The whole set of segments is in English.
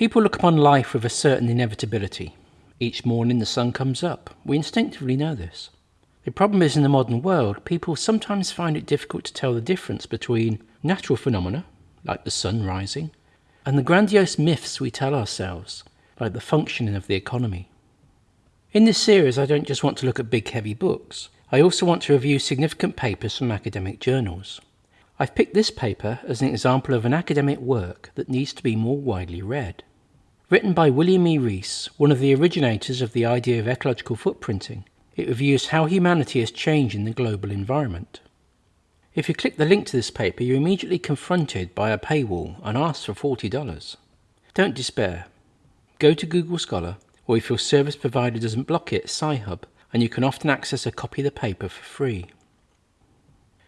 People look upon life with a certain inevitability. Each morning the sun comes up. We instinctively know this. The problem is in the modern world, people sometimes find it difficult to tell the difference between natural phenomena, like the sun rising, and the grandiose myths we tell ourselves, like the functioning of the economy. In this series, I don't just want to look at big heavy books, I also want to review significant papers from academic journals. I've picked this paper as an example of an academic work that needs to be more widely read. Written by William E. Rees, one of the originators of the idea of ecological footprinting, it reviews how humanity is changing the global environment. If you click the link to this paper, you're immediately confronted by a paywall and asked for $40. Don't despair. Go to Google Scholar, or if your service provider doesn't block it, Sci-Hub, and you can often access a copy of the paper for free.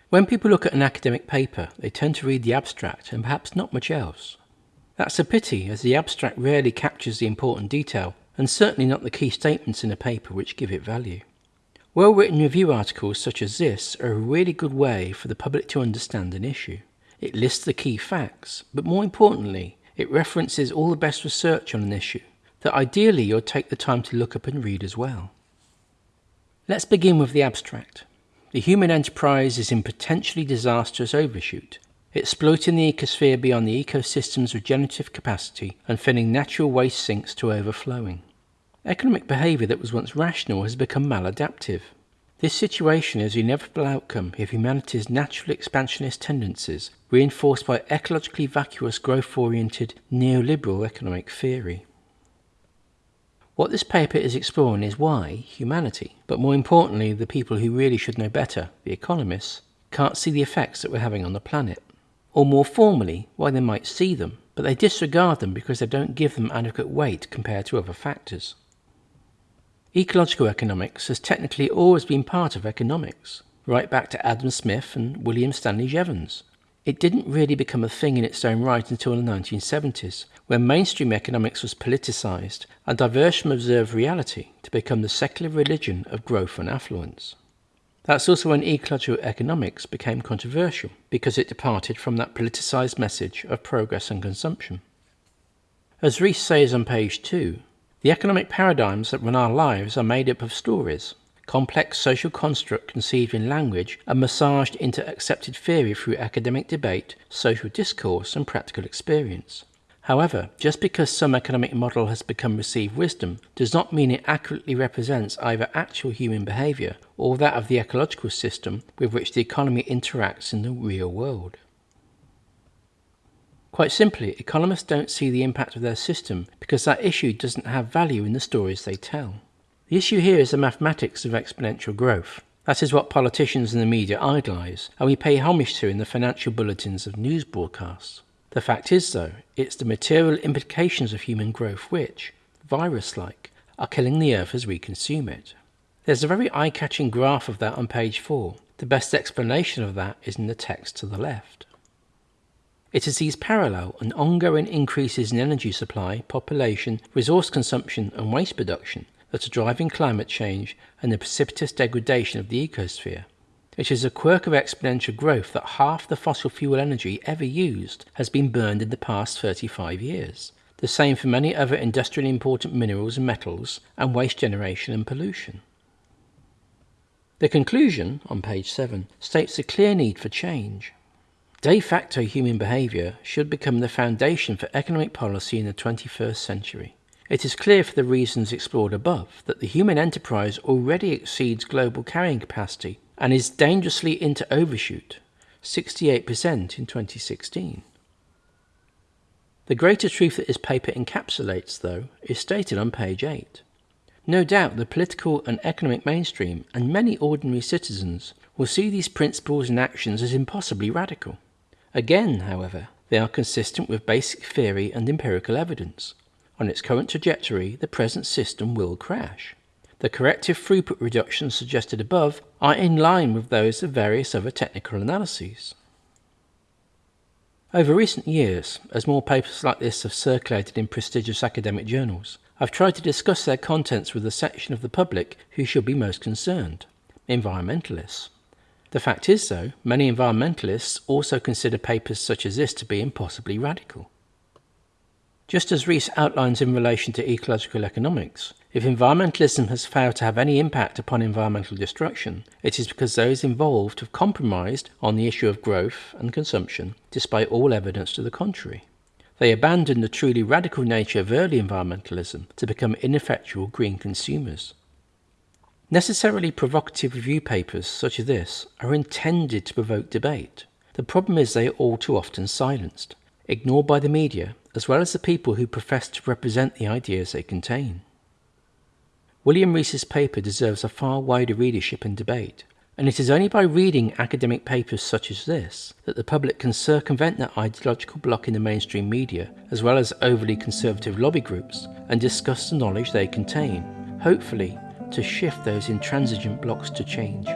When people look at an academic paper, they tend to read the abstract and perhaps not much else. That's a pity, as the abstract rarely captures the important detail, and certainly not the key statements in a paper which give it value. Well written review articles such as this are a really good way for the public to understand an issue. It lists the key facts, but more importantly, it references all the best research on an issue that ideally you'll take the time to look up and read as well. Let's begin with the abstract. The human enterprise is in potentially disastrous overshoot, exploiting the ecosphere beyond the ecosystem's regenerative capacity and filling natural waste sinks to overflowing. Economic behaviour that was once rational has become maladaptive. This situation is the inevitable outcome of humanity's natural expansionist tendencies, reinforced by ecologically vacuous growth-oriented neoliberal economic theory. What this paper is exploring is why humanity, but more importantly the people who really should know better, the economists, can't see the effects that we're having on the planet. Or more formally, why they might see them, but they disregard them because they don't give them adequate weight compared to other factors. Ecological economics has technically always been part of economics, right back to Adam Smith and William Stanley Jevons. It didn't really become a thing in its own right until the 1970s, when mainstream economics was politicized and diverged from observed reality to become the secular religion of growth and affluence. That's also when ecological economics became controversial, because it departed from that politicized message of progress and consumption. As Rees says on page 2, the economic paradigms that run our lives are made up of stories, complex social construct conceived in language and massaged into accepted theory through academic debate, social discourse and practical experience. However, just because some economic model has become received wisdom does not mean it accurately represents either actual human behaviour or that of the ecological system with which the economy interacts in the real world. Quite simply, economists don't see the impact of their system because that issue doesn't have value in the stories they tell. The issue here is the mathematics of exponential growth. That is what politicians and the media idolise, and we pay homage to in the financial bulletins of news broadcasts. The fact is, though, it's the material implications of human growth which, virus-like, are killing the earth as we consume it. There's a very eye-catching graph of that on page 4. The best explanation of that is in the text to the left. It is these parallel and ongoing increases in energy supply, population, resource consumption and waste production that are driving climate change and the precipitous degradation of the ecosphere. It is a quirk of exponential growth that half the fossil fuel energy ever used has been burned in the past 35 years. The same for many other industrially important minerals and metals and waste generation and pollution. The conclusion, on page 7, states a clear need for change. De facto human behaviour should become the foundation for economic policy in the 21st century. It is clear for the reasons explored above that the human enterprise already exceeds global carrying capacity and is dangerously into overshoot, 68% in 2016. The greater truth that this paper encapsulates, though, is stated on page 8. No doubt the political and economic mainstream and many ordinary citizens will see these principles and actions as impossibly radical. Again, however, they are consistent with basic theory and empirical evidence. On its current trajectory, the present system will crash. The corrective throughput reductions suggested above are in line with those of various other technical analyses. Over recent years, as more papers like this have circulated in prestigious academic journals, I've tried to discuss their contents with the section of the public who should be most concerned, environmentalists. The fact is, though, many environmentalists also consider papers such as this to be impossibly radical. Just as Rees outlines in relation to ecological economics, if environmentalism has failed to have any impact upon environmental destruction, it is because those involved have compromised on the issue of growth and consumption, despite all evidence to the contrary. They abandoned the truly radical nature of early environmentalism to become ineffectual green consumers. Necessarily provocative review papers such as this are intended to provoke debate. The problem is they are all too often silenced, ignored by the media, as well as the people who profess to represent the ideas they contain. William Rees's paper deserves a far wider readership and debate, and it is only by reading academic papers such as this that the public can circumvent that ideological block in the mainstream media, as well as overly conservative lobby groups, and discuss the knowledge they contain, hopefully to shift those intransigent blocks to change.